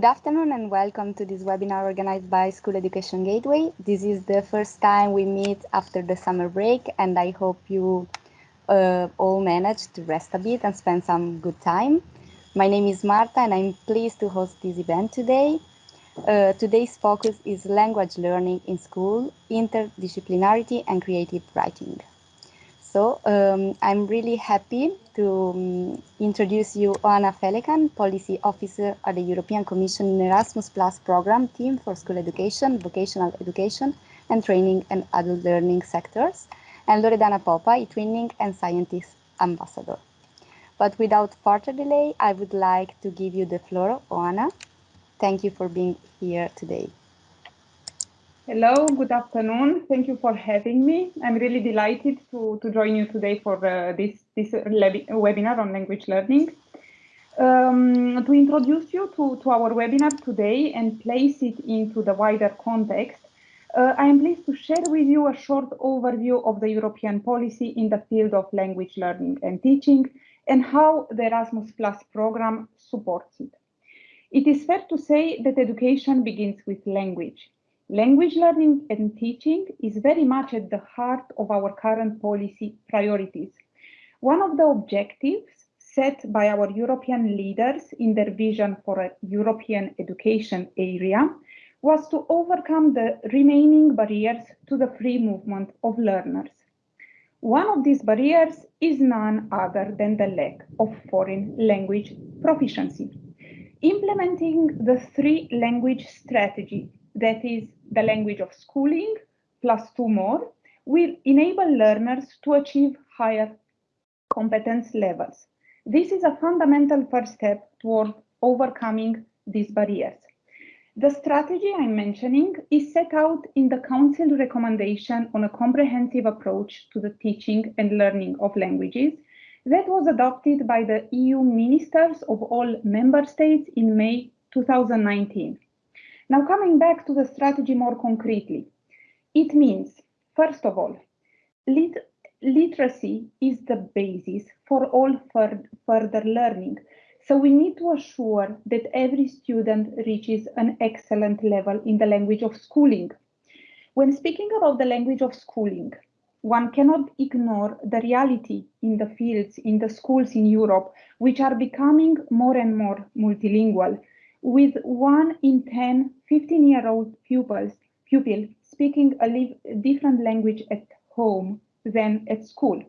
Good afternoon and welcome to this webinar organized by School Education Gateway. This is the first time we meet after the summer break and I hope you uh, all managed to rest a bit and spend some good time. My name is Marta and I'm pleased to host this event today. Uh, today's focus is language learning in school, interdisciplinarity and creative writing. So um, I'm really happy to um, introduce you Oana Felecan, Policy Officer at the European Commission Erasmus Plus program team for school education, vocational education, and training and adult learning sectors, and Loredana Popa, eTwinning and Scientix ambassador. But without further delay, I would like to give you the floor, Oana. Thank you for being here today. Hello, good afternoon. Thank you for having me. I'm really delighted to, to join you today for uh, this, this webinar on language learning. Um, to introduce you to, to our webinar today and place it into the wider context, uh, I am pleased to share with you a short overview of the European policy in the field of language learning and teaching and how the Erasmus Plus program supports it. It is fair to say that education begins with language. Language learning and teaching is very much at the heart of our current policy priorities. One of the objectives set by our European leaders in their vision for a European education area was to overcome the remaining barriers to the free movement of learners. One of these barriers is none other than the lack of foreign language proficiency. Implementing the three language strategy that is the language of schooling plus two more will enable learners to achieve higher competence levels. This is a fundamental first step toward overcoming these barriers. The strategy I'm mentioning is set out in the Council recommendation on a comprehensive approach to the teaching and learning of languages that was adopted by the EU ministers of all member states in May 2019. Now, coming back to the strategy more concretely, it means, first of all, lit literacy is the basis for all further learning. So we need to assure that every student reaches an excellent level in the language of schooling. When speaking about the language of schooling, one cannot ignore the reality in the fields, in the schools in Europe, which are becoming more and more multilingual with one in 10 15-year-old pupils pupil speaking a different language at home than at school.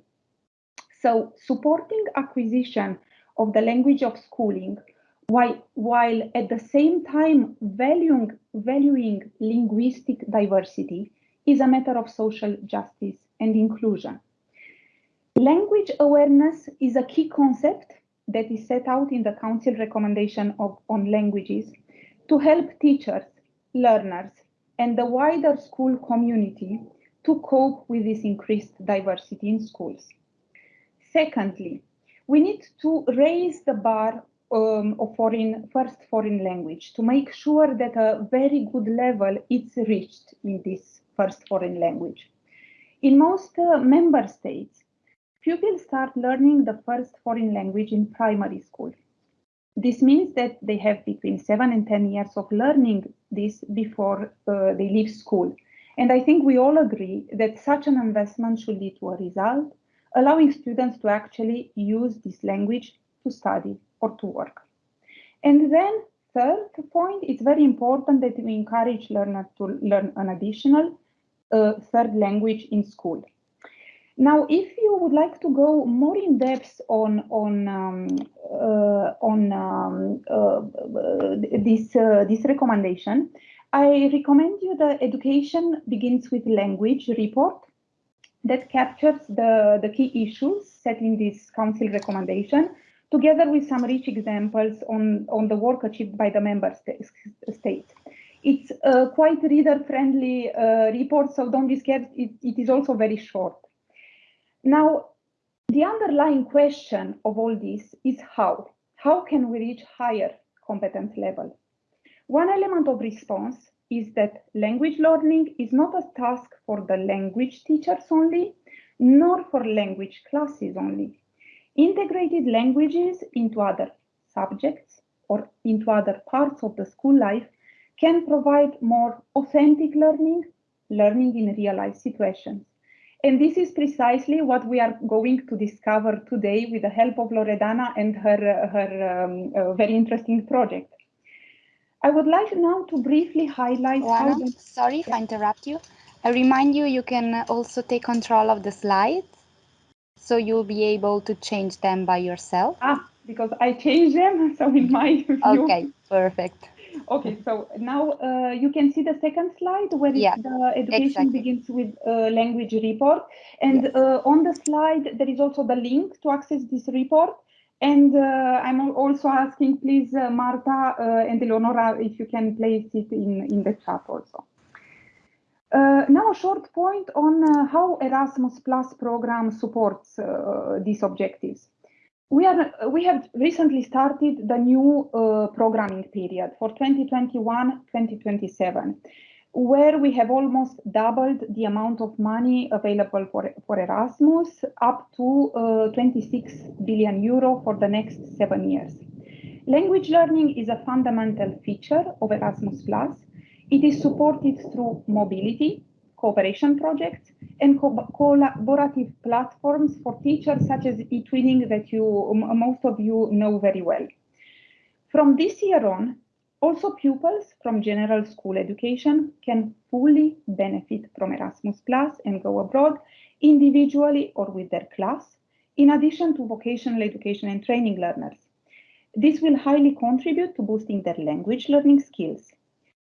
So supporting acquisition of the language of schooling while, while at the same time valuing, valuing linguistic diversity is a matter of social justice and inclusion. Language awareness is a key concept that is set out in the Council recommendation of, on languages to help teachers, learners, and the wider school community to cope with this increased diversity in schools. Secondly, we need to raise the bar um, of foreign, first foreign language to make sure that a very good level is reached in this first foreign language. In most uh, member states, Pupils start learning the first foreign language in primary school. This means that they have between seven and 10 years of learning this before uh, they leave school. And I think we all agree that such an investment should lead to a result, allowing students to actually use this language to study or to work. And then third point, it's very important that we encourage learners to learn an additional uh, third language in school. Now, if you would like to go more in depth on on um, uh, on um, uh, this uh, this recommendation, I recommend you the Education Begins with Language report that captures the the key issues set in this Council recommendation, together with some rich examples on on the work achieved by the member states. It's a quite reader-friendly uh, report, so don't be scared. It, it is also very short. Now, the underlying question of all this is how? How can we reach higher competence level? One element of response is that language learning is not a task for the language teachers only, nor for language classes only. Integrated languages into other subjects or into other parts of the school life can provide more authentic learning, learning in real life situations. And this is precisely what we are going to discover today with the help of Loredana and her, her um, uh, very interesting project. I would like now to briefly highlight Oana, how sorry if I interrupt you. I remind you, you can also take control of the slides, so you'll be able to change them by yourself. Ah, because I change them, so in my view. Okay, perfect. Okay, so now uh, you can see the second slide where yeah, the education exactly. begins with uh, language report. And yes. uh, on the slide, there is also the link to access this report. And uh, I'm also asking, please, uh, Marta uh, and Eleonora, if you can place it in, in the chat also. now a short point on how Erasmus Plus program supports these objectives we are we have recently started the new uh, programming period for 2021-2027 where we have almost doubled the amount of money available for, for Erasmus up to uh, 26 billion euro for the next seven years. Language learning is a fundamental feature of Erasmus+. It is supported through mobility, cooperation projects, and co collaborative platforms for teachers such as eTwinning that you most of you know very well. From this year on, also pupils from general school education can fully benefit from Erasmus Plus and go abroad individually or with their class, in addition to vocational education and training learners. This will highly contribute to boosting their language learning skills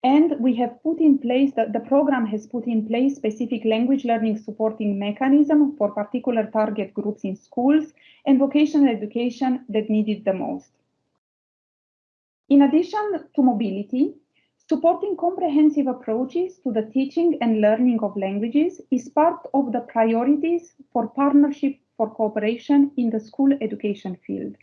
and we have put in place, the, the program has put in place specific language learning supporting mechanism for particular target groups in schools and vocational education that need it the most. In addition to mobility, supporting comprehensive approaches to the teaching and learning of languages is part of the priorities for partnership for cooperation in the school education field.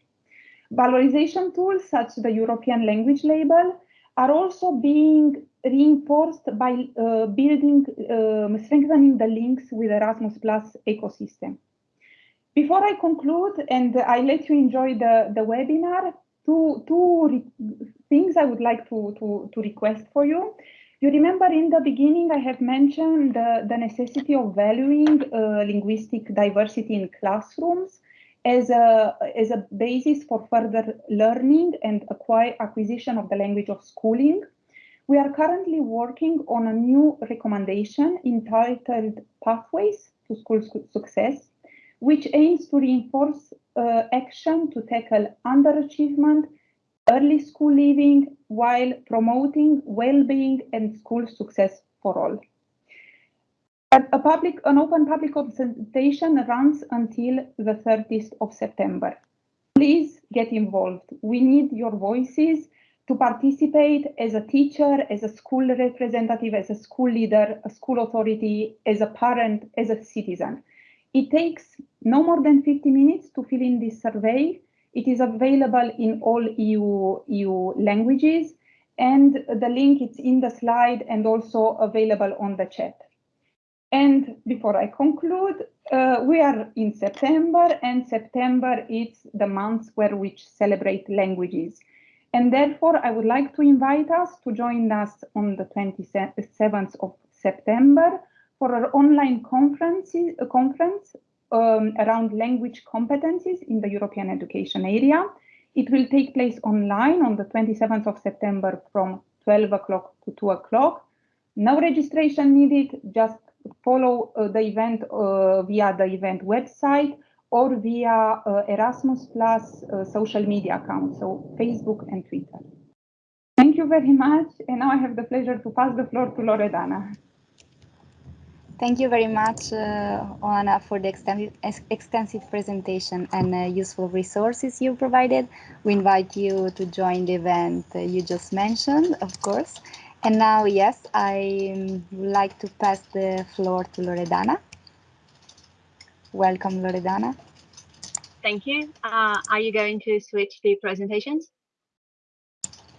Valorization tools such as the European language label are also being reinforced by uh, building, um, strengthening the links with Erasmus Plus ecosystem. Before I conclude and I let you enjoy the, the webinar, two, two things I would like to, to, to request for you. You remember in the beginning, I have mentioned the, the necessity of valuing uh, linguistic diversity in classrooms as a, as a basis for further learning and acquire, acquisition of the language of schooling. We are currently working on a new recommendation entitled Pathways to School Success, which aims to reinforce uh, action to tackle underachievement, early school leaving, while promoting well-being and school success for all. A public, an open public consultation runs until the 30th of September. Please get involved. We need your voices to participate as a teacher, as a school representative, as a school leader, a school authority, as a parent, as a citizen. It takes no more than 50 minutes to fill in this survey. It is available in all EU, EU languages and the link is in the slide and also available on the chat. And before I conclude, uh, we are in September, and September is the month where we celebrate languages. And therefore, I would like to invite us to join us on the 27th of September for our online conference, uh, conference um, around language competencies in the European education area. It will take place online on the 27th of September from 12 o'clock to 2 o'clock. No registration needed, just follow uh, the event uh, via the event website or via uh, Erasmus Plus social media accounts, so Facebook and Twitter. Thank you very much. And now I have the pleasure to pass the floor to Loredana. Thank you very much, uh, Oana, for the extensive, extensive presentation and uh, useful resources you provided. We invite you to join the event you just mentioned, of course. And now, yes, I would like to pass the floor to Loredana. Welcome, Loredana. Thank you. Uh, are you going to switch the presentations?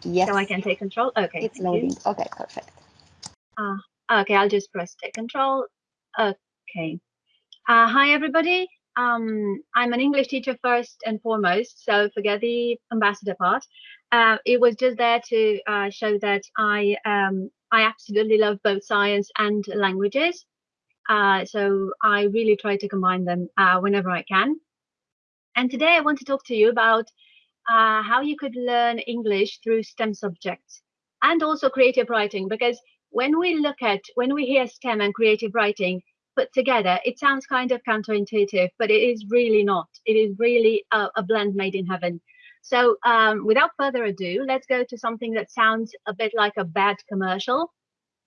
Yes. So I can take control? Okay. It's loading. You. Okay, perfect. Uh, okay, I'll just press take control. Okay. Uh, hi, everybody. Um, I'm an English teacher first and foremost, so forget the ambassador part. Uh, it was just there to uh, show that I um, I absolutely love both science and languages. Uh, so I really try to combine them uh, whenever I can. And today I want to talk to you about uh, how you could learn English through STEM subjects and also creative writing. Because when we look at, when we hear STEM and creative writing put together, it sounds kind of counterintuitive, but it is really not. It is really a, a blend made in heaven. So um, without further ado, let's go to something that sounds a bit like a bad commercial.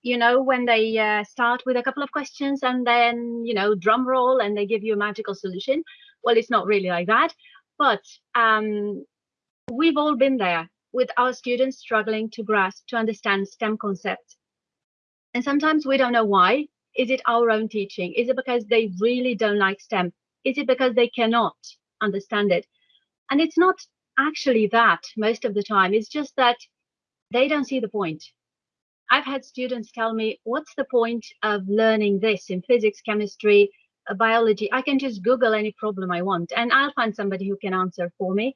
You know, when they uh, start with a couple of questions and then, you know, drum roll and they give you a magical solution. Well, it's not really like that, but um, we've all been there with our students struggling to grasp, to understand STEM concepts. And sometimes we don't know why. Is it our own teaching? Is it because they really don't like STEM? Is it because they cannot understand it? And it's not actually that most of the time. It's just that they don't see the point. I've had students tell me, what's the point of learning this in physics, chemistry, uh, biology? I can just Google any problem I want and I'll find somebody who can answer for me.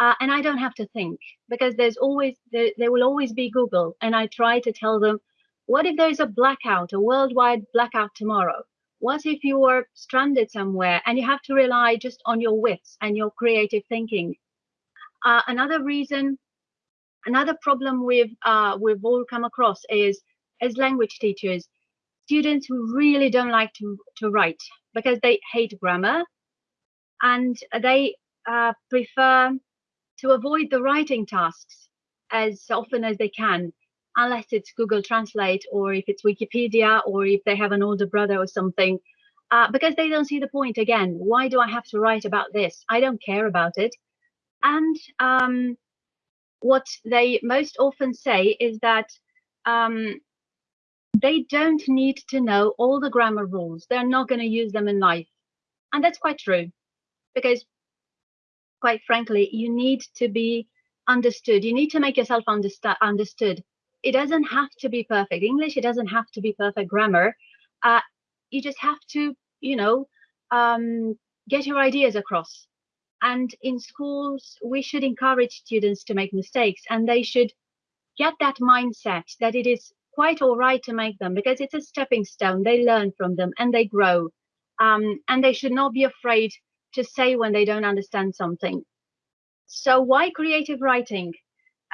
Uh, and I don't have to think because there's always, there, there will always be Google. And I try to tell them, what if there's a blackout, a worldwide blackout tomorrow? What if you are stranded somewhere and you have to rely just on your wits and your creative thinking? Uh, another reason, another problem we've uh, we've all come across is as language teachers, students who really don't like to to write because they hate grammar, and they uh, prefer to avoid the writing tasks as often as they can, unless it's Google Translate or if it's Wikipedia or if they have an older brother or something. Uh, because they don't see the point again. Why do I have to write about this? I don't care about it. And um, what they most often say is that um, they don't need to know all the grammar rules. They're not going to use them in life. And that's quite true because quite frankly, you need to be understood. You need to make yourself understa- understood. It doesn't have to be perfect English. It doesn't have to be perfect grammar. Uh, you just have to, you know, um, get your ideas across. And in schools, we should encourage students to make mistakes and they should get that mindset that it is quite all right to make them because it's a stepping stone. They learn from them and they grow. Um, and they should not be afraid to say when they don't understand something. So why creative writing?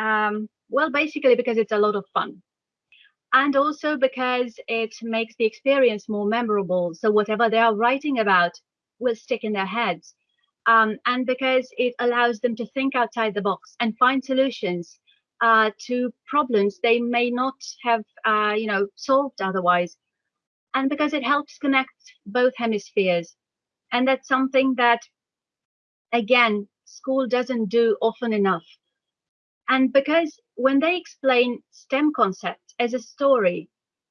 Um, well, basically because it's a lot of fun. And also because it makes the experience more memorable. So whatever they are writing about will stick in their heads um, and because it allows them to think outside the box and find solutions uh, to problems they may not have, uh, you know, solved otherwise, and because it helps connect both hemispheres, and that's something that, again, school doesn't do often enough. And because when they explain STEM concepts as a story,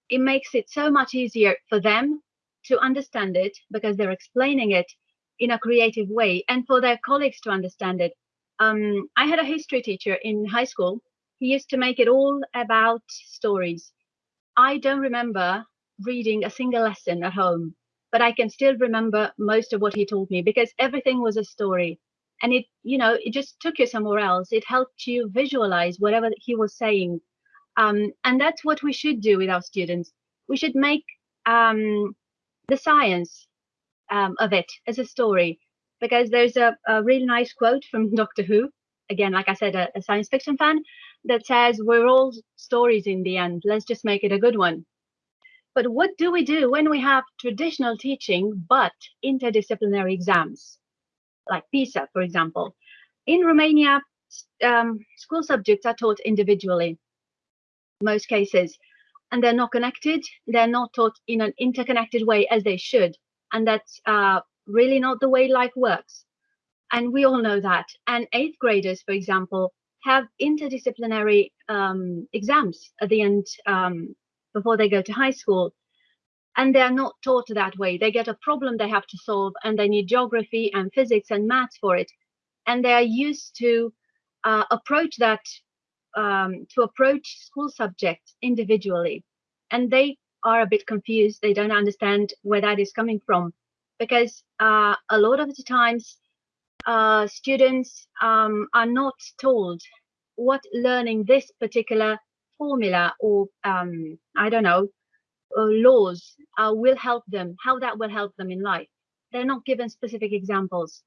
it makes it so much easier for them to understand it because they're explaining it in a creative way and for their colleagues to understand it. Um, I had a history teacher in high school. He used to make it all about stories. I don't remember reading a single lesson at home, but I can still remember most of what he told me because everything was a story. And it, you know, it just took you somewhere else. It helped you visualize whatever he was saying. Um, and that's what we should do with our students. We should make um, the science um, of it as a story because there's a, a, really nice quote from Doctor Who, again, like I said, a, a, science fiction fan, that says, We're all stories in the end. Let's just make it a good one. But what do we do when we have traditional teaching but interdisciplinary exams, like PISA, for example? In Romania, um, school subjects are taught individually, most cases, and they're not connected. They're not taught in an interconnected way as they should and that's uh, really not the way life works. And we all know that. And eighth graders, for example, have interdisciplinary um, exams at the end um, before they go to high school. And they're not taught that way. They get a problem they have to solve, and they need geography and physics and maths for it. And they are used to uh, approach that um, to approach school subjects individually. And they are a bit confused. They don't understand where that is coming from because uh, a lot of the times uh, students um, are not told what learning this particular formula or um, I don't know uh, laws uh, will help them, how that will help them in life. They're not given specific examples.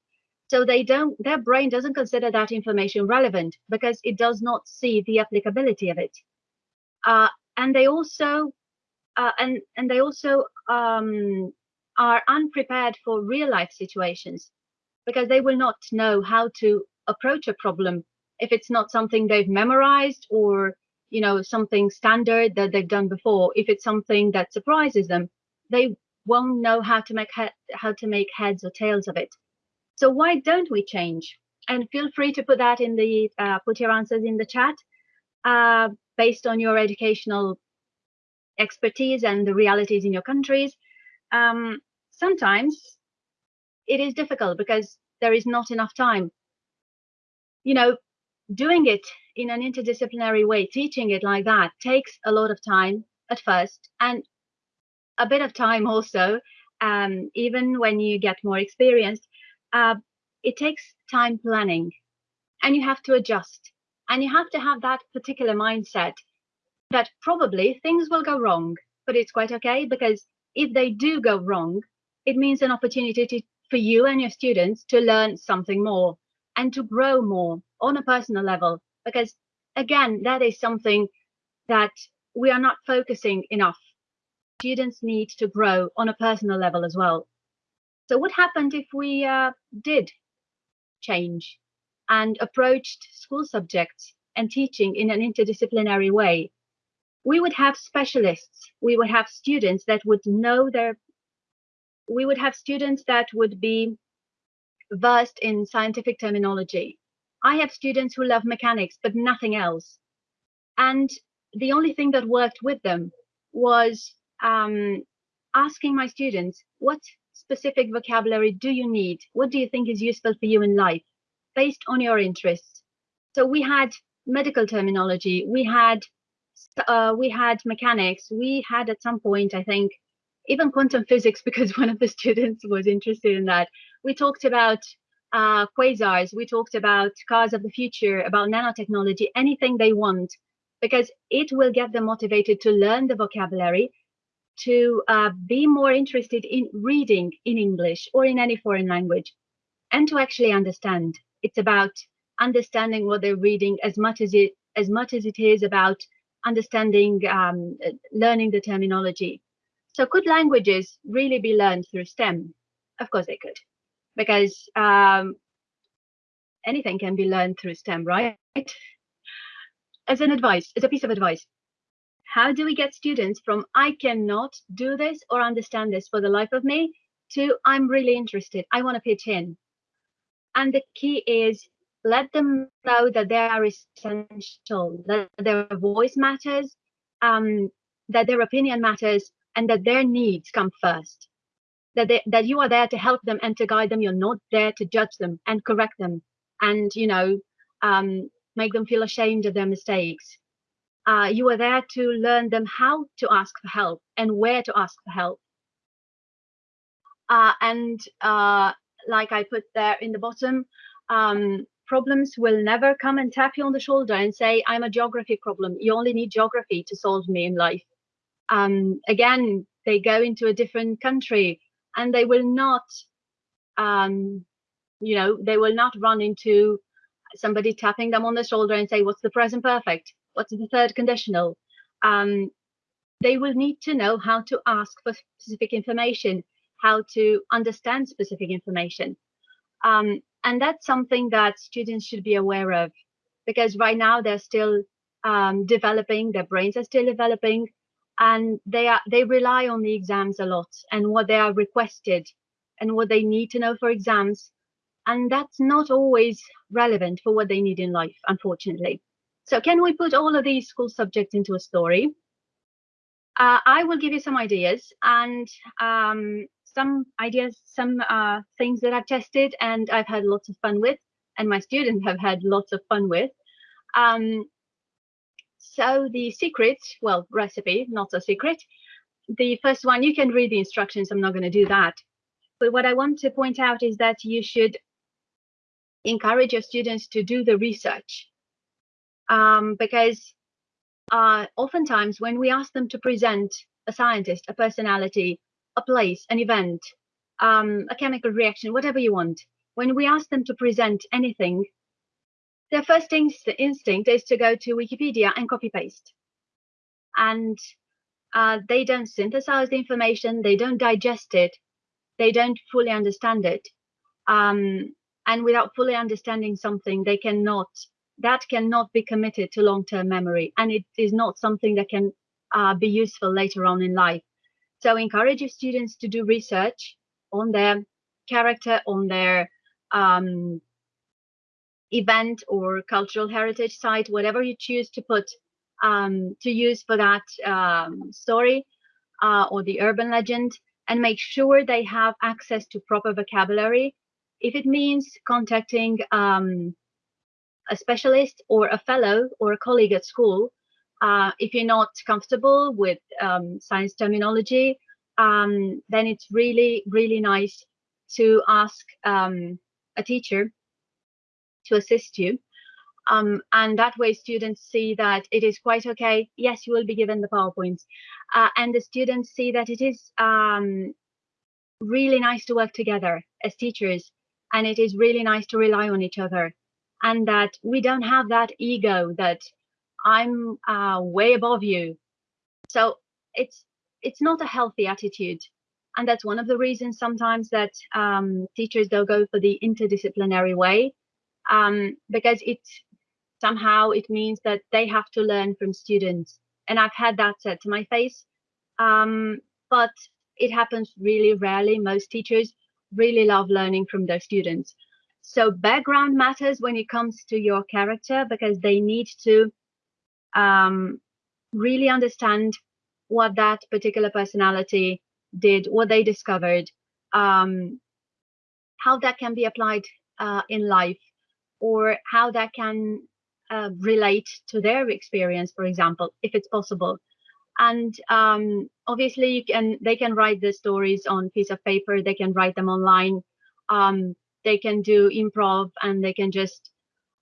So they don't, their brain doesn't consider that information relevant because it does not see the applicability of it. Uh, and they also, uh, and, and they also um, are unprepared for real life situations because they will not know how to approach a problem if it's not something they've memorized or you know something standard that they've done before. If it's something that surprises them they won't know how to make how to make heads or tails of it. So why don't we change? And feel free to put that in the uh, put your answers in the chat uh, based on your educational expertise and the realities in your countries um, sometimes it is difficult because there is not enough time you know doing it in an interdisciplinary way, teaching it like that takes a lot of time at first and a bit of time also, um, even when you get more experienced. Uh, it takes time planning and you have to adjust and you have to have that particular mindset that probably things will go wrong, but it's quite okay because if they do go wrong, it means an opportunity to, for you and your students to learn something more and to grow more on a personal level. Because again that is something that we are not focusing enough. Students need to grow on a personal level as well. So what happened if we uh, did change and approached school subjects and teaching in an interdisciplinary way we would have specialists we would have students that would know their we would have students that would be versed in scientific terminology. I have students who love mechanics, but nothing else. And the only thing that worked with them was um, asking my students, what specific vocabulary do you need? What do you think is useful for you in life based on your interests? So we had medical terminology, we had uh, we had mechanics, we had at some point, I think, even quantum physics because one of the students was interested in that. We talked about uh, quasars, we talked about cars of the future, about nanotechnology, anything they want, because it will get them motivated to learn the vocabulary, to uh, be more interested in reading in English or in any foreign language, and to actually understand. It's about understanding what they're reading as much as it as much as it is about understanding, um, learning the terminology. So could languages really be learned through STEM? Of course they could because um, anything can be learned through STEM, right? As an advice, as a piece of advice, how do we get students from I cannot do this or understand this for the life of me to I'm really interested, I want to pitch in. And the key is let them know that they are essential, that their voice matters, um, that their opinion matters, and that their needs come first that they, that you are there to help them and to guide them. You're not there to judge them and correct them and you know um, make them feel ashamed of their mistakes. Uh, you are there to learn them how to ask for help and where to ask for help. Uh, and uh, like I put there in the bottom, um, problems will never come and tap you on the shoulder and say, I'm a geography problem. You only need geography to solve me in life. Um, again, they go into a different country and they will not um, you know they will not run into somebody tapping them on the shoulder and say what's the present perfect what's the third conditional um, they will need to know how to ask for specific information how to understand specific information um, and that's something that students should be aware of because right now they're still um, developing their brains are still developing and they are they rely on the exams a lot and what they are requested and what they need to know for exams. And that's not always relevant for what they need in life unfortunately. So can we put all of these school subjects into a story? Uh, i will give you some ideas and um, some ideas some uh, things that i've tested and i've had lots of fun with and my students have had lots of fun with um, so the secret, well, recipe, not a secret. The first one, you can read the instructions. I'm not going to do that. But what I want to point out is that you should encourage your students to do the research. um, because uh, oftentimes when we ask them to present a scientist, a personality, a place, an event, um, a chemical reaction, whatever you want, when we ask them to present anything, their first inst instinct is to go to Wikipedia and copy paste. And uh, they don't synthesize the information, they don't digest it, they don't fully understand it. Um, and without fully understanding something, they cannot, that cannot be committed to long-term memory. And it is not something that can uh, be useful later on in life. So encourage your students to do research on their character, on their um, event or cultural heritage site, whatever you choose to put um, to use for that um, story uh, or the urban legend, and make sure they have access to proper vocabulary. If it means contacting um, a specialist or a fellow or a colleague at school, uh, if you're not comfortable with um, science terminology, um, then it's really, really nice to ask um, a teacher to assist you. Um, and that way students see that it is quite okay. Yes, you will be given the PowerPoints. Uh, and the students see that it is um, really nice to work together as teachers. And it is really nice to rely on each other. And that we don't have that ego that I'm uh, way above you. So it's it's not a healthy attitude. And that's one of the reasons sometimes that um, teachers don't go for the interdisciplinary way um, because it somehow it means that they have to learn from students. And I've had that said to my face, um, but it happens really rarely. Most teachers really love learning from their students. So background matters when it comes to your character because they need to um, really understand what that particular personality did, what they discovered, um, how that can be applied uh, in life, or how that can uh, relate to their experience, for example, if it's possible. And um, obviously, you can they can write the stories on piece of paper. They can write them online. Um, they can do improv, and they can just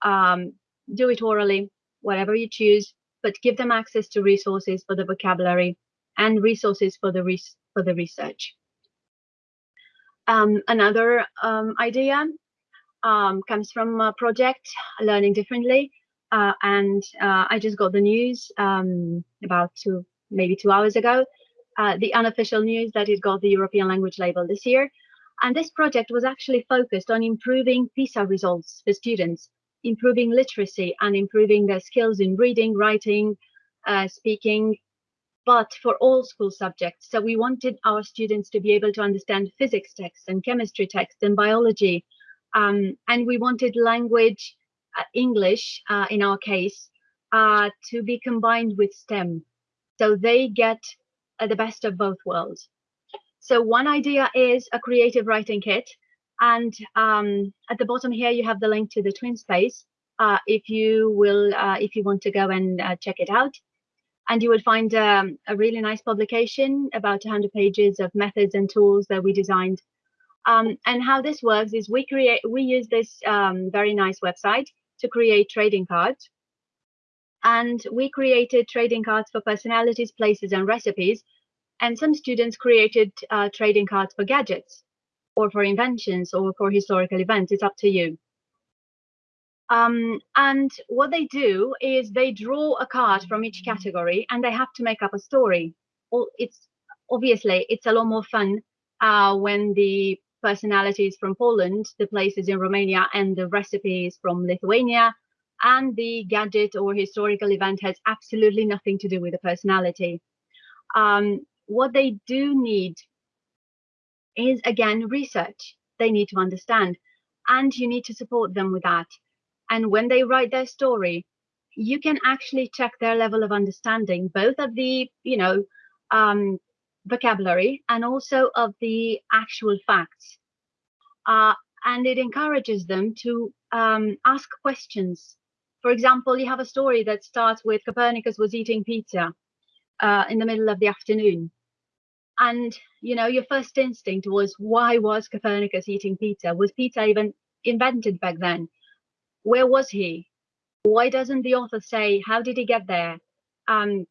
um, do it orally, whatever you choose. But give them access to resources for the vocabulary and resources for the for the research. Um, another um, idea um, comes from a project Learning Differently. Uh, and uh, I just got the news um, about two, maybe two hours ago, uh, the unofficial news that it got the European language label this year. And this project was actually focused on improving PISA results for students, improving literacy and improving their skills in reading, writing, uh, speaking, but for all school subjects. So we wanted our students to be able to understand physics text and chemistry text and biology. Um, and we wanted language, uh, English uh, in our case, uh, to be combined with STEM. So they get uh, the best of both worlds. So one idea is a creative writing kit. And um, at the bottom here, you have the link to the TwinSpace. Uh, if you will, uh, if you want to go and check it out and you will find um, a really nice publication about 100 pages of methods and tools that we designed. Um, and how this works is we create, we use this um, very nice website to create trading cards. And we created trading cards for personalities, places, and recipes. And some students created uh, trading cards for gadgets or for inventions or for historical events. It's up to you. Um, and what they do is they draw a card from each category and they have to make up a story. Well, it's obviously it's a lot more fun uh, when the personalities from Poland, the places in Romania, and the recipes from Lithuania, and the gadget or historical event has absolutely nothing to do with the personality. Um, what they do need is again research. They need to understand, and you need to support them with that. And when they write their story, you can actually check their level of understanding, both of the, you know, um, vocabulary and also of the actual facts. Uh, and it encourages them to um, ask questions. For example, you have a story that starts with Copernicus was eating pizza uh, in the middle of the afternoon. And, you know, your first instinct was, why was Copernicus eating pizza? Was pizza even invented back then? where was he? Why doesn't the author say, how did he get there? Um,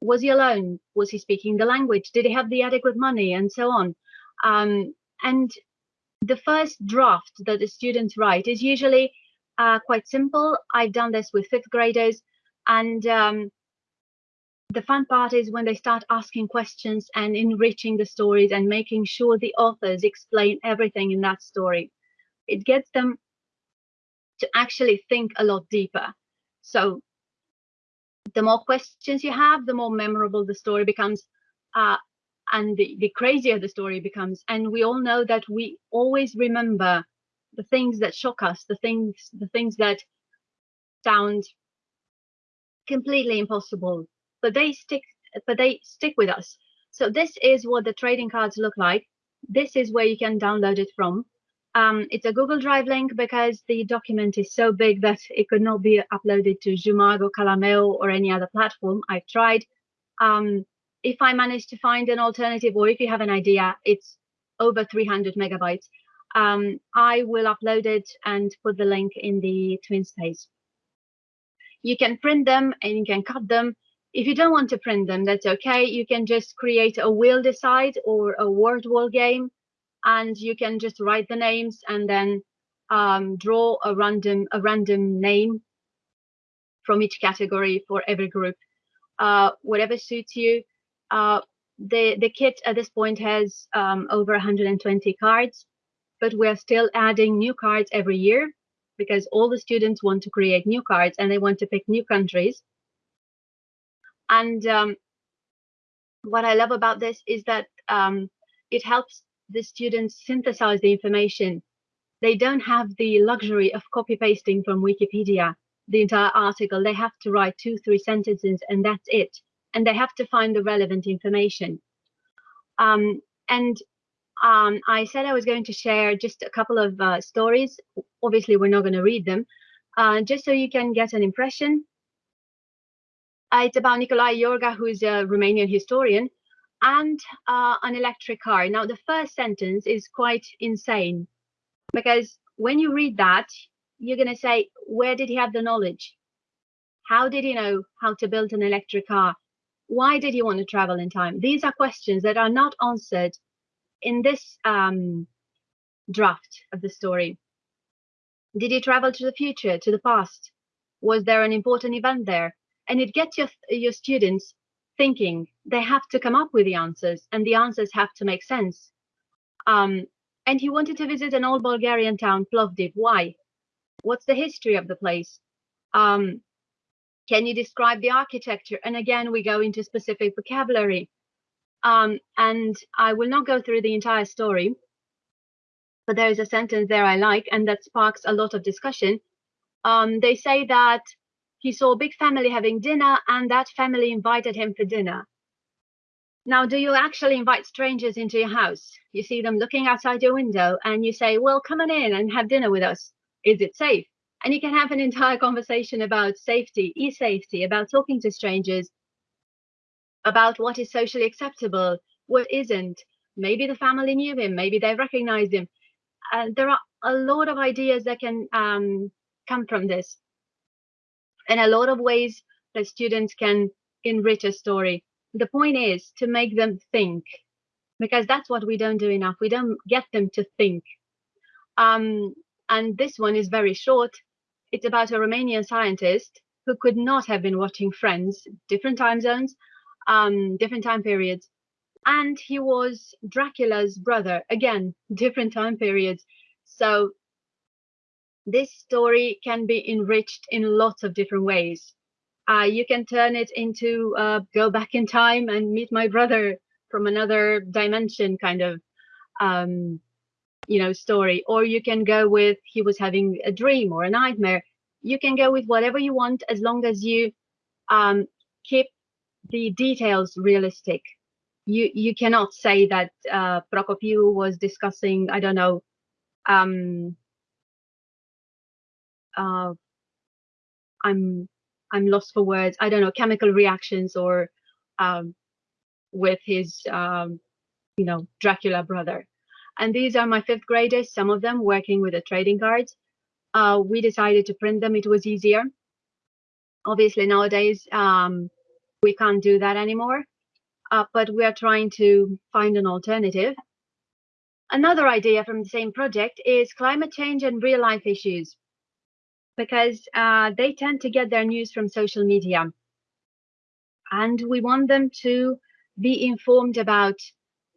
was he alone? Was he speaking the language? Did he have the adequate money? And so on. Um, and the first draft that the students write is usually uh, quite simple. I've done this with fifth graders. And um, the fun part is when they start asking questions and enriching the stories and making sure the authors explain everything in that story. It gets them to actually think a lot deeper. So the more questions you have, the more memorable the story becomes. Uh, and the, the crazier the story becomes. And we all know that we always remember the things that shock us, the things, the things that sound completely impossible, but they stick, but they stick with us. So this is what the trading cards look like. This is where you can download it from. Um, it's a Google Drive link because the document is so big that it could not be uploaded to Zhumargo, Calameo, or any other platform. I've tried. Um, if I manage to find an alternative, or if you have an idea, it's over 300 megabytes. Um, I will upload it and put the link in the TwinSpace. You can print them and you can cut them. If you don't want to print them, that's okay. You can just create a wheel decide or a Wordwall game and you can just write the names and then um, draw a random a random name from each category for every group, uh, whatever suits you. Uh, the the kit at this point has um, over 120 cards, but we're still adding new cards every year because all the students want to create new cards and they want to pick new countries. And um, what I love about this is that um, it helps the students synthesize the information. They don't have the luxury of copy pasting from Wikipedia the entire article. They have to write two, three sentences, and that's it. And they have to find the relevant information. Um, and um, I said I was going to share just a couple of uh, stories. Obviously, we're not going to read them, uh, just so you can get an impression. It's about Nicolae Iorga, who's a Romanian historian, and uh, an electric car. Now, the first sentence is quite insane because when you read that, you're going to say, where did he have the knowledge? How did he know how to build an electric car? Why did he want to travel in time? These are questions that are not answered in this um, draft of the story. Did he travel to the future, to the past? Was there an important event there? And it gets your, your students thinking they have to come up with the answers and the answers have to make sense. Um, and he wanted to visit an old Bulgarian town, Plovdiv. Why? What's the history of the place? Um, can you describe the architecture? And again, we go into specific vocabulary. Um, and I will not go through the entire story, but there is a sentence there I like, and that sparks a lot of discussion. Um, they say that he saw a big family having dinner and that family invited him for dinner. Now, do you actually invite strangers into your house? You see them looking outside your window and you say, well, come on in and have dinner with us. Is it safe? And you can have an entire conversation about safety, e-safety, about talking to strangers, about what is socially acceptable, what isn't. Maybe the family knew him, maybe they recognized him. Uh, there are a lot of ideas that can um, come from this and a lot of ways that students can enrich a story. The point is to make them think, because that's what we don't do enough. We don't get them to think. Um, and this one is very short. It's about a Romanian scientist who could not have been watching Friends, different time zones, um, different time periods. And he was Dracula's brother, again, different time periods. So this story can be enriched in lots of different ways. Uh, you can turn it into uh, go back in time and meet my brother from another dimension kind of um, you know story. Or you can go with he was having a dream or a nightmare. You can go with whatever you want as long as you um, keep the details realistic. You you cannot say that uh, was discussing I don't know um, uh, I'm I'm lost for words. I don't know chemical reactions or um, with his um, you know Dracula brother. And these are my fifth graders. Some of them working with the trading cards. Uh, we decided to print them. It was easier. obviously nowadays um, we can't do that anymore, uh, but we are trying to find an alternative. Another idea from the same project is climate change and real life issues, because uh, they tend to get their news from social media. And we want them to be informed about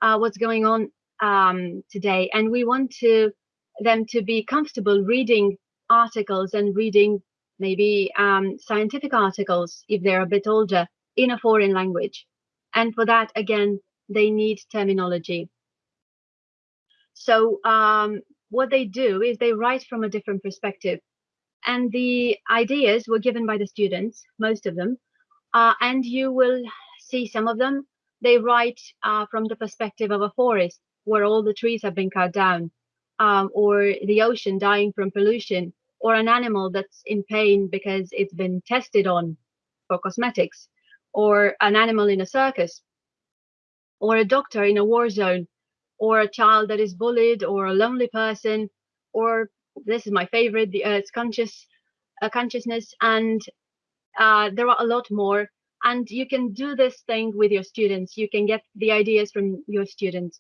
uh, what's going on um, today. And we want to them to be comfortable reading articles and reading maybe um, scientific articles if they're a bit older in a foreign language. And for that, again, they need terminology. So um, what they do is they write from a different perspective. And the ideas were given by the students, most of them. Uh, and you will see some of them. They write uh, from the perspective of a forest where all the trees have been cut down, um, or the ocean dying from pollution, or an animal that's in pain because it's been tested on for cosmetics, or an animal in a circus, or a doctor in a war zone, or a child that is bullied, or a lonely person, or this is my favorite, the Earth's conscious uh, consciousness, and uh, there are a lot more. And you can do this thing with your students. You can get the ideas from your students.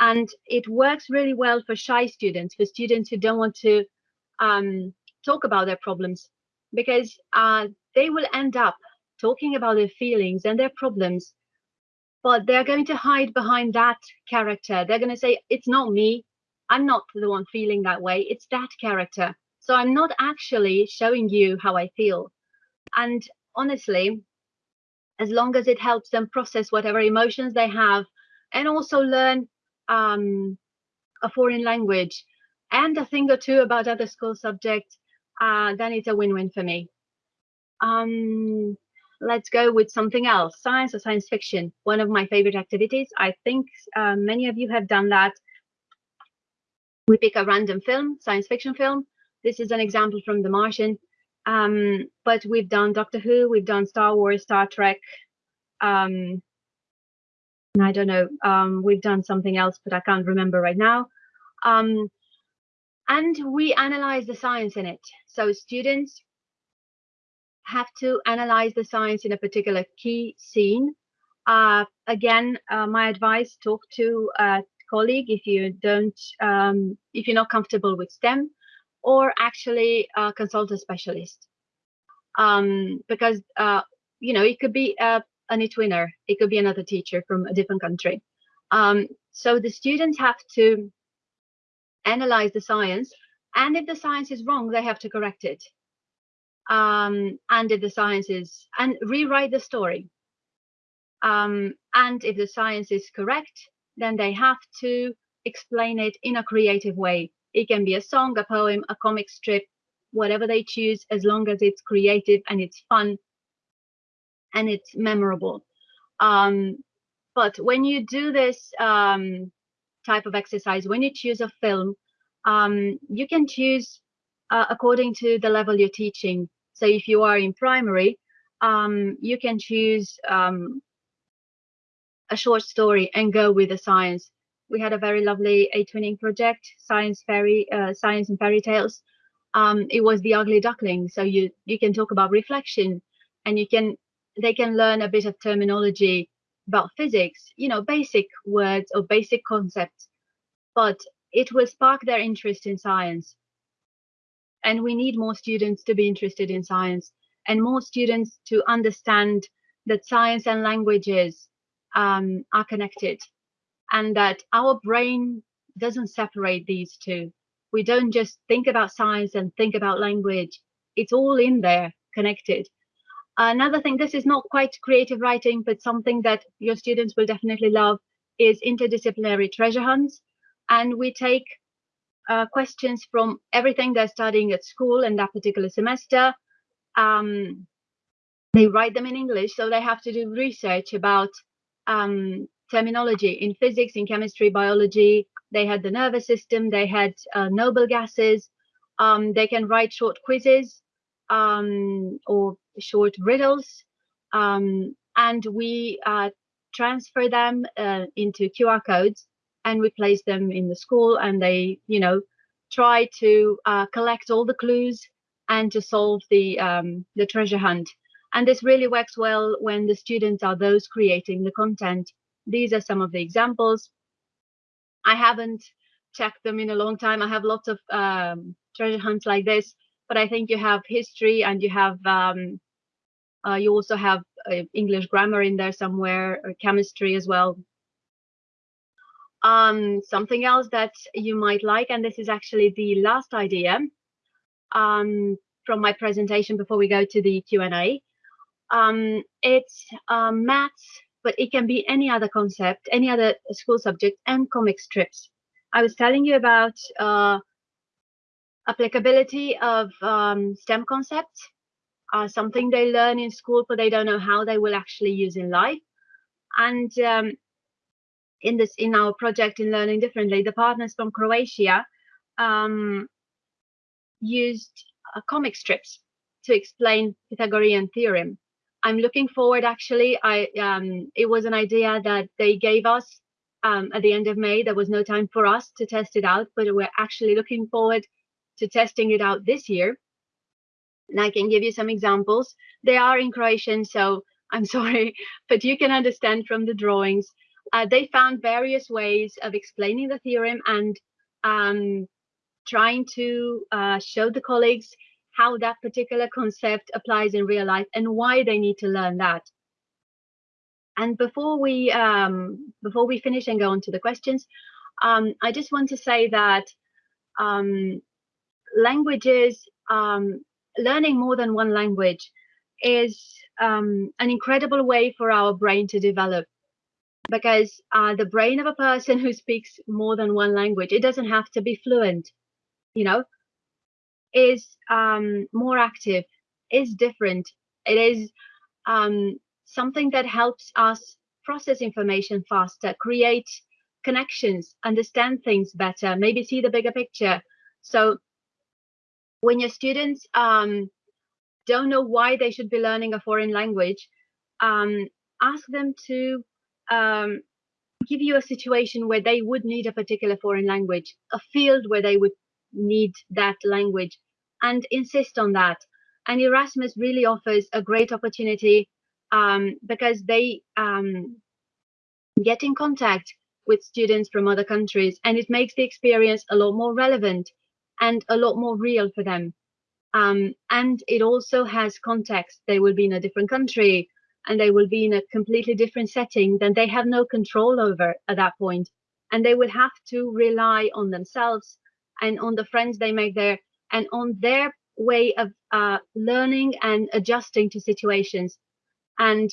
And it works really well for shy students, for students who don't want to um, talk about their problems, because uh, they will end up talking about their feelings and their problems, but they're going to hide behind that character. They're going to say, It's not me. I'm not the one feeling that way. It's that character. So I'm not actually showing you how I feel. And honestly, as long as it helps them process whatever emotions they have and also learn um, a foreign language and a thing or two about other school subjects, uh, then it's a win-win for me. Um, let's go with something else, science or science fiction. One of my favorite activities. I think uh, many of you have done that. We pick a random film, science fiction film. This is an example from The Martian. Um, but we've done Doctor Who, we've done Star Wars, Star Trek, um, I don't know, um, we've done something else, but I can't remember right now. Um, and we analyze the science in it. So students have to analyze the science in a particular key scene. Uh, again, uh, my advice, talk to a colleague if you don't, um, if you're not comfortable with STEM, or actually uh, consult a specialist. Um, because, uh, you know, it could be a an eTwinner. It could be another teacher from a different country. Um, so the students have to analyze the science, and if the science is wrong, they have to correct it. Um, and if the science is, and rewrite the story. Um, and if the science is correct, then they have to explain it in a creative way. It can be a song, a poem, a comic strip, whatever they choose, as long as it's creative and it's fun and it's memorable. Um, but when you do this um, type of exercise, when you choose a film, um, you can choose uh, according to the level you're teaching. So if you are in primary, um, you can choose um, a short story and go with the science. We had a very lovely eTwinning project, science fairy, uh, science and fairy tales. Um, it was the ugly duckling. So you you can talk about reflection, and you can they can learn a bit of terminology about physics, you know, basic words or basic concepts, but it will spark their interest in science. And we need more students to be interested in science and more students to understand that science and languages um, are connected and that our brain doesn't separate these two. We don't just think about science and think about language. It's all in there connected. Another thing, this is not quite creative writing, but something that your students will definitely love is interdisciplinary treasure hunts. And we take uh, questions from everything they're studying at school in that particular semester. Um, they write them in English, so they have to do research about um, terminology in physics, in chemistry, biology. They had the nervous system, they had uh, noble gases. Um, they can write short quizzes um, or short riddles, um, and we uh, transfer them uh, into QR codes and we place them in the school and they, you know, try to uh, collect all the clues and to solve the um, the treasure hunt. And this really works well when the students are those creating the content. These are some of the examples. I haven't checked them in a long time. I have lots of um, treasure hunts like this, but I think you have history and you have um, uh, you also have uh, English grammar in there somewhere, or chemistry as well. Um, something else that you might like, and this is actually the last idea um, from my presentation before we go to the Q&A. Um, it's um, maths, but it can be any other concept, any other school subject, and comic strips. I was telling you about uh, applicability of um, STEM concepts, uh, something they learn in school, but they don't know how they will actually use in life. And um, in this, in our project in Learning Differently, the partners from Croatia um, used uh, comic strips to explain Pythagorean theorem. I'm looking forward. Actually, I um, it was an idea that they gave us um, at the end of May. There was no time for us to test it out, but we're actually looking forward to testing it out this year. And I can give you some examples. They are in Croatian, so I'm sorry, but you can understand from the drawings. Uh, they found various ways of explaining the theorem and um, trying to uh, show the colleagues how that particular concept applies in real life and why they need to learn that. And before we um, before we finish and go on to the questions, um, I just want to say that um, languages, um, learning more than one language, is um, an incredible way for our brain to develop. Because uh, the brain of a person who speaks more than one language, it doesn't have to be fluent, you know, is um, more active, is different. It is um, something that helps us process information faster, create connections, understand things better, maybe see the bigger picture. So when your students um, don't know why they should be learning a foreign language, um, ask them to um, give you a situation where they would need a particular foreign language, a field where they would need that language and insist on that. And Erasmus really offers a great opportunity um, because they um, get in contact with students from other countries and it makes the experience a lot more relevant and a lot more real for them. Um, and it also has context. They will be in a different country and they will be in a completely different setting than they have no control over at that point. And they will have to rely on themselves and on the friends they make there and on their way of uh, learning and adjusting to situations. And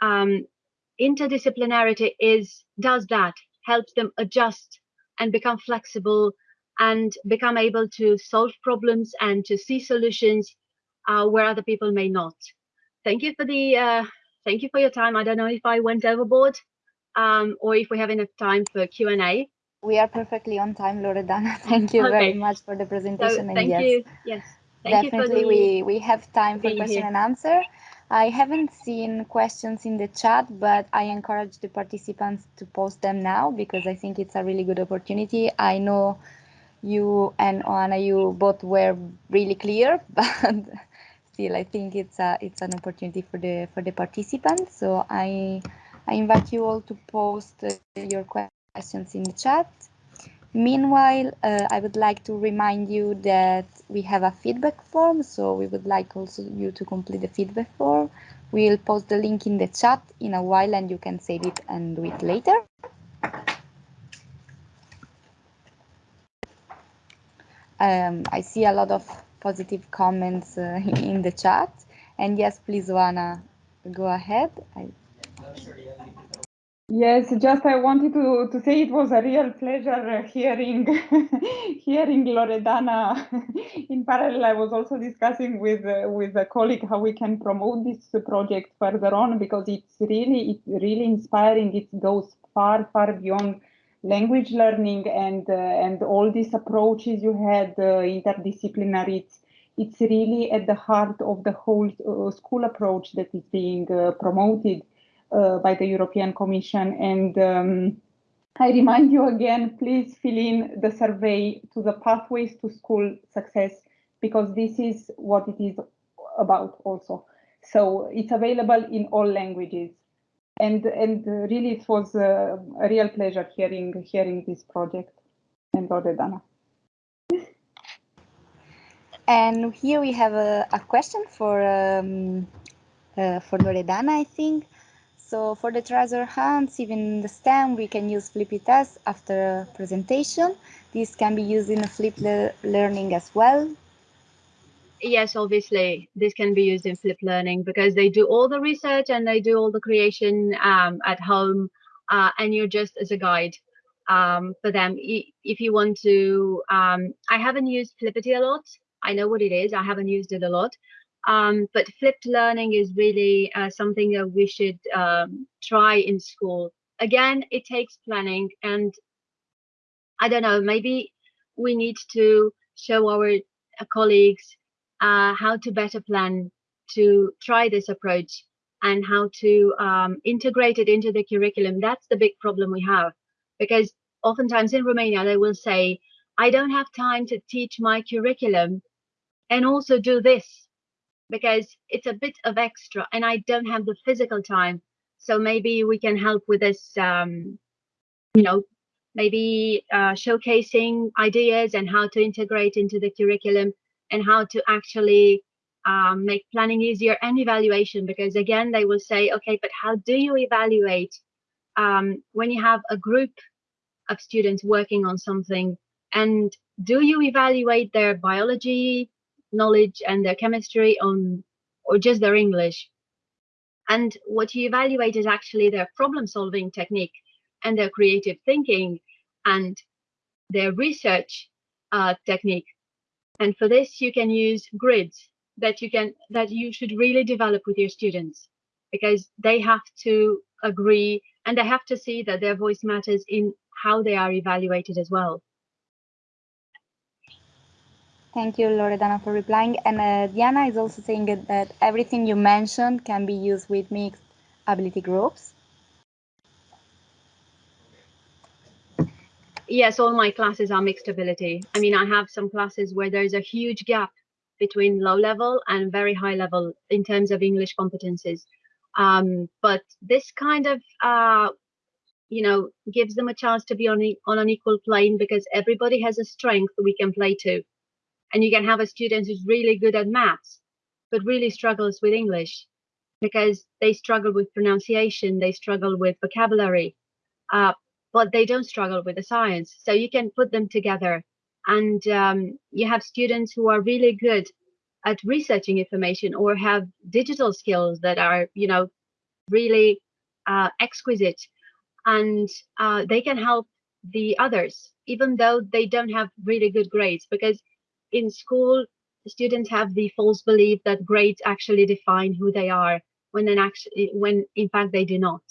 um, interdisciplinarity is does that, helps them adjust and become flexible and become able to solve problems and to see solutions uh, where other people may not. Thank you for the uh, thank you for your time. I don't know if I went overboard um, or if we have enough time for Q and A. We are perfectly on time, Loredana. Thank you okay. very much for the presentation. So, thank yes, you. Yes. Thank definitely, we we have time for question here. and answer. I haven't seen questions in the chat, but I encourage the participants to post them now because I think it's a really good opportunity. I know you and Oana, you both were really clear, but still, I think it's a it's an opportunity for the for the participants. So I I invite you all to post uh, your questions in the chat. Meanwhile, uh, I would like to remind you that we have a feedback form, so we would like also you to complete the feedback form. We'll post the link in the chat in a while and you can save it and do it later. Um, I see a lot of positive comments uh, in the chat. And yes, please, Oana, go ahead. I... Yes, just I wanted to, to say it was a real pleasure hearing hearing Loredana. In parallel, I was also discussing with uh, with a colleague how we can promote this project further on because it's really it's really inspiring. It goes far far beyond language learning and uh, and all these approaches you had uh, interdisciplinary. It's, it's really at the heart of the whole uh, school approach that is being uh, promoted uh, by the European Commission. And um, I remind you again, please fill in the survey to the Pathways to School Success because this is what it is about also. So it's available in all languages. And, and really it was a, a real pleasure hearing, hearing this project and Loredana. And here we have a, a question for um, uh, for Loredana, I think. So for the treasure hunts, even the STEM, we can use flippy tests after presentation. This can be used in a flipped le learning as well. Yes, obviously, this can be used in Flip learning because they do all the research and they do all the creation um, at home, uh, and you're just as a guide um, for them. If you want to, um, I haven't used Flippity a lot. I know what it is. I haven't used it a lot, um, but flipped learning is really uh, something that we should um, try in school. Again, it takes planning, and I don't know, maybe we need to show our uh, colleagues uh, how to better plan to try this approach and how to um, integrate it into the curriculum. That's the big problem we have, because oftentimes in Romania they will say, I don't have time to teach my curriculum and also do this because it's a bit of extra and I don't have the physical time. So maybe we can help with this, um, you know, maybe uh, showcasing ideas and how to integrate into the curriculum and how to actually um, make planning easier and evaluation. Because again, they will say, okay, but how do you evaluate um, when you have a group of students working on something? And do you evaluate their biology, knowledge and their chemistry on or just their English. And what you evaluate is actually their problem solving technique and their creative thinking and their research uh, technique. And for this, you can use grids that you can that you should really develop with your students because they have to agree and they have to see that their voice matters in how they are evaluated as well. Thank you, Loredana, for replying. And uh, Diana is also saying that everything you mentioned can be used with mixed ability groups. Yes, all my classes are mixed ability. I mean, I have some classes where there's a huge gap between low level and very high level in terms of English competencies. Um, but this kind of, uh, you know, gives them a chance to be on, on an equal plane because everybody has a strength we can play to and you can have a student who's really good at maths but really struggles with english because they struggle with pronunciation they struggle with vocabulary uh, but they don't struggle with the science. So you can put them together. And um, you have students who are really good at researching information or have digital skills that are you know really uh, exquisite. And uh, they can help the others even though they don't have really good grades because in school, students have the false belief that grades actually define who they are when then actually when in fact they do not.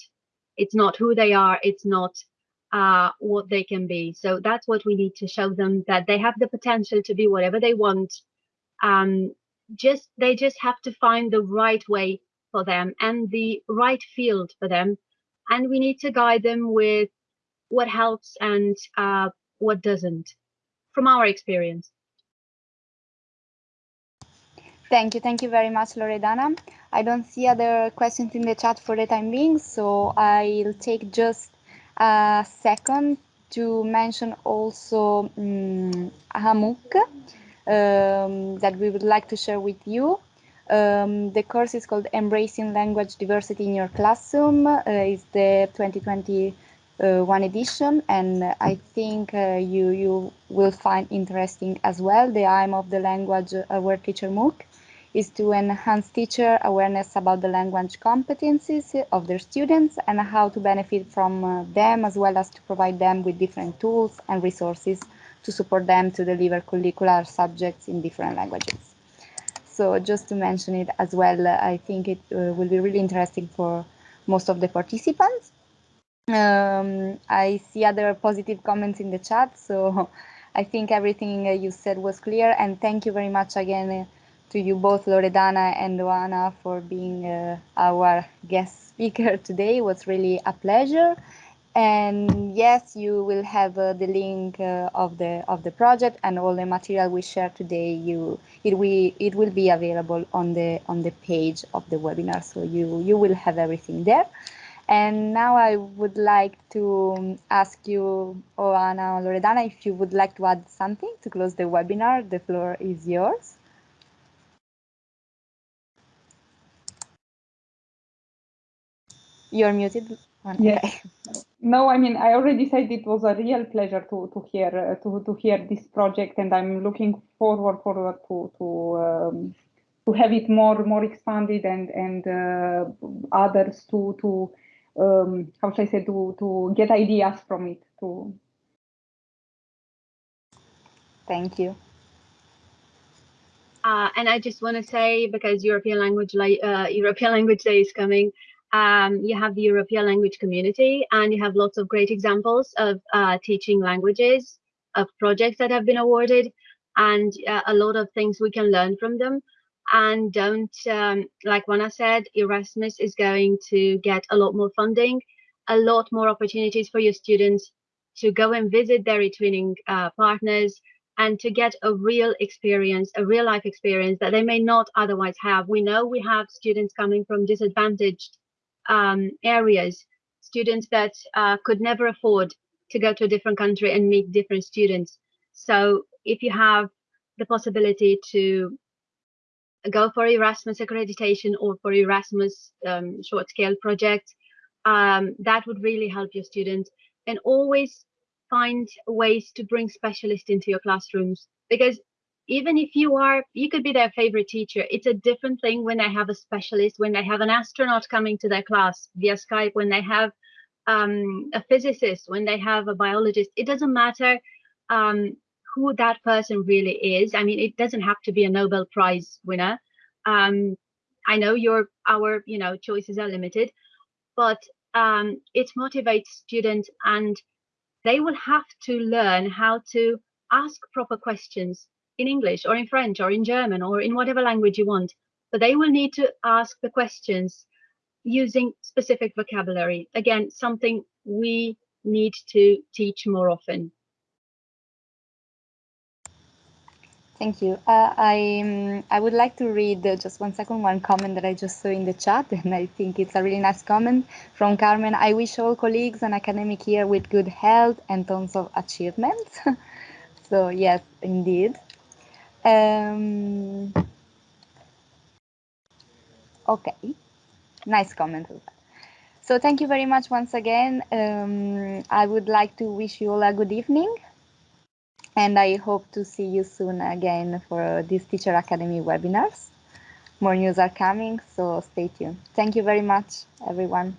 It's not who they are, it's not uh, what they can be. So that's what we need to show them that they have the potential to be whatever they want. Um, just they just have to find the right way for them and the right field for them. And we need to guide them with what helps and uh, what doesn't from our experience. Thank you. Thank you very much, Loredana. I don't see other questions in the chat for the time being, so I'll take just a second to mention also um, a MOOC um, that we would like to share with you. Um, the course is called Embracing Language Diversity in Your Classroom. Uh, it's the 2021 uh, edition, and I think uh, you you will find interesting as well. The aim of the Language Aware Teacher MOOC is to enhance teacher awareness about the language competencies of their students and how to benefit from uh, them as well as to provide them with different tools and resources to support them to deliver curricular subjects in different languages. So just to mention it as well, uh, I think it uh, will be really interesting for most of the participants. Um, I see other positive comments in the chat, so I think everything you said was clear and thank you very much again to you both, Loredana and Oana, for being uh, our guest speaker today. It was really a pleasure. And yes, you will have uh, the link uh, of the of the project and all the material we share today. You it will it will be available on the on the page of the webinar, so you you will have everything there. And now I would like to ask you, Oana or Loredana, if you would like to add something to close the webinar. The floor is yours. You're muted. Yes. Okay. No, I mean I already said it was a real pleasure to to hear uh, to to hear this project, and I'm looking forward forward to to um, to have it more more expanded and and uh, others to to um, how should I say to to get ideas from it. To thank you. Uh, and I just want to say because European language uh, European language day is coming, um, you have the European language community and you have lots of great examples of uh, teaching languages, of projects that have been awarded, and uh, a lot of things we can learn from them. And don't, um, like Oana said, Erasmus is going to get a lot more funding, a lot more opportunities for your students to go and visit their twinning uh, partners and to get a real experience, a real life experience that they may not otherwise have. We know we have students coming from disadvantaged um, areas, students that uh, could never afford to go to a different country and meet different students. So if you have the possibility to go for Erasmus accreditation or for Erasmus um, short scale project, um, that would really help your students and always find ways to bring specialists into your classrooms because even if you are you could be their favorite teacher. It's a different thing when they have a specialist when they have an astronaut coming to their class via skype when they have um, a physicist when they have a biologist. It doesn't matter um, who that person really is. I mean it doesn't have to be a nobel prize winner. Um, i know your our you know choices are limited but um, it motivates students and they will have to learn how to ask proper questions in English or in French or in German or in whatever language you want, but they will need to ask the questions using specific vocabulary. Again, something we need to teach more often. Thank you. Uh, I um, I would like to read uh, just one second one comment that I just saw in the chat, and I think it's a really nice comment from Carmen. I wish all colleagues an academic year with good health and tons of achievements. so yes, indeed. Um, okay, nice comment. So thank you very much once again. Um, I would like to wish you all a good evening. And I hope to see you soon again for these Teacher Academy webinars. More news are coming, so stay tuned. Thank you very much, everyone.